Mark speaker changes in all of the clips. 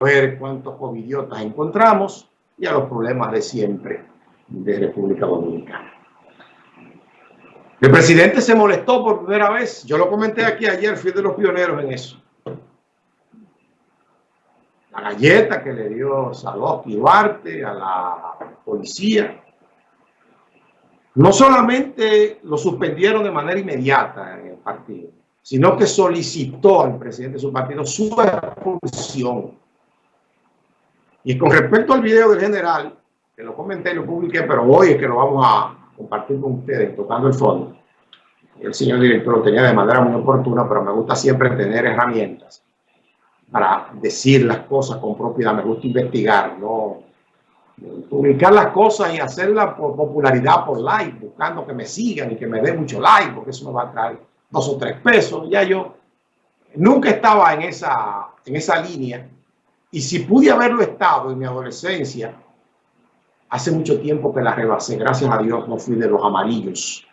Speaker 1: ver cuántos covidiotas encontramos y a los problemas de siempre de República Dominicana. El presidente se molestó por primera vez. Yo lo comenté aquí ayer, fui de los pioneros en eso. La galleta que le dio y Duarte a la policía. No solamente lo suspendieron de manera inmediata en el partido, sino que solicitó al presidente de su partido su expulsión. Y con respecto al video del general, que lo comenté y lo publiqué, pero hoy es que lo vamos a compartir con ustedes, tocando el fondo. El señor director lo tenía de manera muy oportuna, pero me gusta siempre tener herramientas para decir las cosas con propiedad. Me gusta investigar, no publicar las cosas y hacerla por popularidad, por like, buscando que me sigan y que me den mucho like, porque eso me va a traer dos o tres pesos. Ya yo nunca estaba en esa, en esa línea. Y si pude haberlo estado en mi adolescencia, Hace mucho tiempo que la rebasé, gracias a Dios no fui de los amarillos,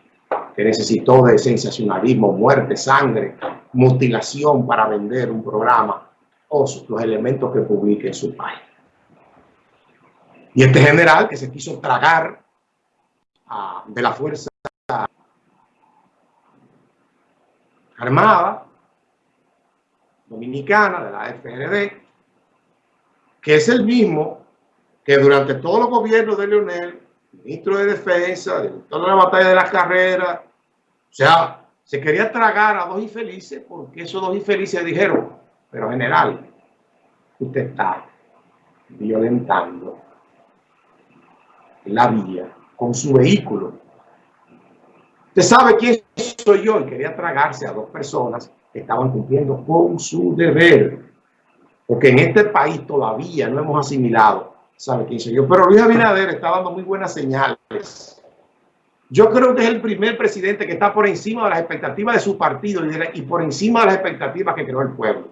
Speaker 1: que necesitó de sensacionalismo, muerte, sangre, mutilación para vender un programa o los elementos que publique en su página. Y este general que se quiso tragar ah, de la Fuerza Armada Dominicana, de la FRD, que es el mismo que durante todos los gobiernos de Leonel, ministro de Defensa, director de la batalla de las carreras, o sea, se quería tragar a dos infelices porque esos dos infelices dijeron, pero general, usted está violentando la vía con su vehículo. Usted sabe quién soy yo y quería tragarse a dos personas que estaban cumpliendo con su deber. Porque en este país todavía no hemos asimilado sabe quién soy yo. Pero Luis Abinader está dando muy buenas señales. Yo creo que es el primer presidente que está por encima de las expectativas de su partido y, por encima de las expectativas que creó el pueblo.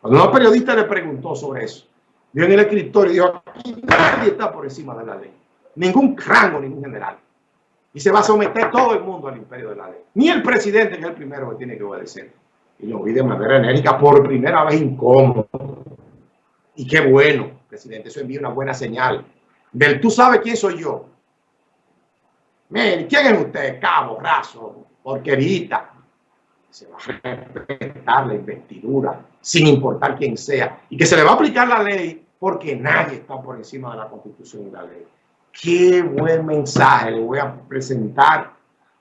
Speaker 1: Cuando un periodista le preguntó sobre eso, vio en el escritorio y dijo, aquí nadie está por encima de la ley. Ningún rango, ningún general. Y se va a someter todo el mundo al imperio de la ley. Ni el presidente, que es el primero que tiene que obedecer. Y lo vi de manera enérgica por primera vez incómodo. Y qué bueno presidente. Eso envía una buena señal. Del tú sabes quién soy yo. Mire, ¿quién es usted? Cabo, raso, porquerita. Se va a respetar la investidura sin importar quién sea. Y que se le va a aplicar la ley porque nadie está por encima de la constitución y la ley. Qué buen mensaje. Le voy a presentar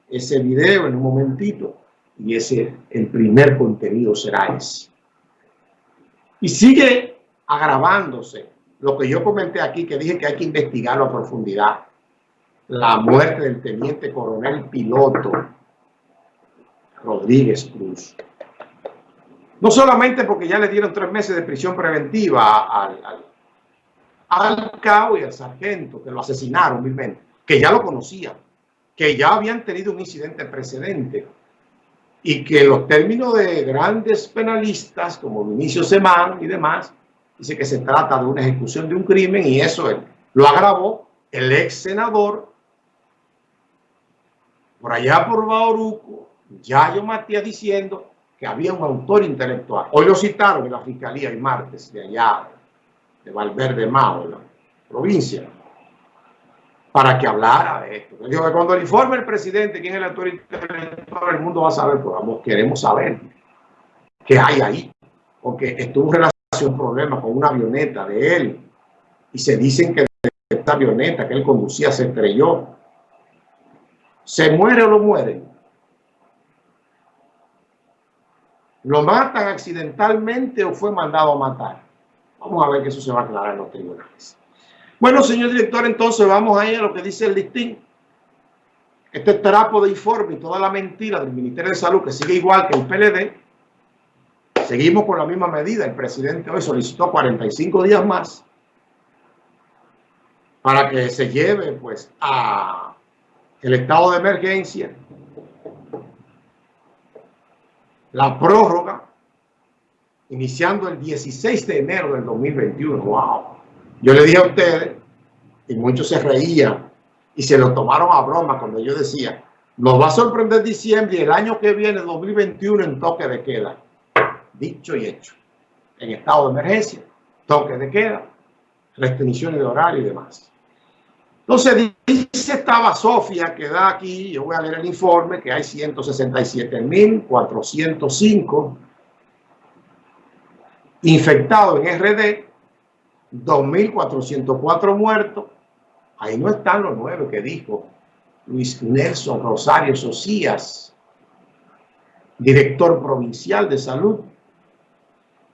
Speaker 1: ese video en un momentito. Y ese, el primer contenido será ese. Y sigue agravándose lo que yo comenté aquí, que dije que hay que investigarlo a profundidad, la muerte del teniente coronel piloto Rodríguez Cruz. No solamente porque ya le dieron tres meses de prisión preventiva al, al, cabo y al sargento, que lo asesinaron vilmente, que ya lo conocían, que ya habían tenido un incidente precedente y que los términos de grandes penalistas como Vinicio Semán y demás dice que se trata de una ejecución de un crimen y eso lo agravó el ex senador por allá por Bauruco, Yayo Matías diciendo que había un autor intelectual. Hoy lo citaron en la fiscalía el martes de allá, de Valverde Mao, la provincia, para que hablara de esto. Cuando le informe el presidente quién es el autor intelectual, el mundo va a saber, pues queremos saber qué hay ahí, porque estuvo relacionado un problema con una avioneta de él y se dicen que esta avioneta que él conducía se estrelló. ¿Se muere o lo mueren? ¿Lo matan accidentalmente o fue mandado a matar? Vamos a ver que eso se va a aclarar en los tribunales. Bueno, señor director, entonces vamos a ir a lo que dice el listín. Este trapo de informe y toda la mentira del Ministerio de Salud que sigue igual que el PLD Seguimos con la misma medida. El presidente hoy solicitó 45 días más para que se lleve pues a el estado de emergencia, la prórroga, iniciando el 16 de enero del 2021. ¡Wow! Yo le dije a ustedes, y muchos se reían y se lo tomaron a broma cuando yo decía, nos va a sorprender diciembre y el año que viene, 2021, en toque de queda dicho y hecho, en estado de emergencia, toque de queda, restricciones de horario y demás. Entonces dice esta Sofía que da aquí, yo voy a leer el informe, que hay 167.405 infectados en RD, 2.404 muertos. Ahí no están los nueve que dijo Luis Nelson Rosario Socias, director provincial de salud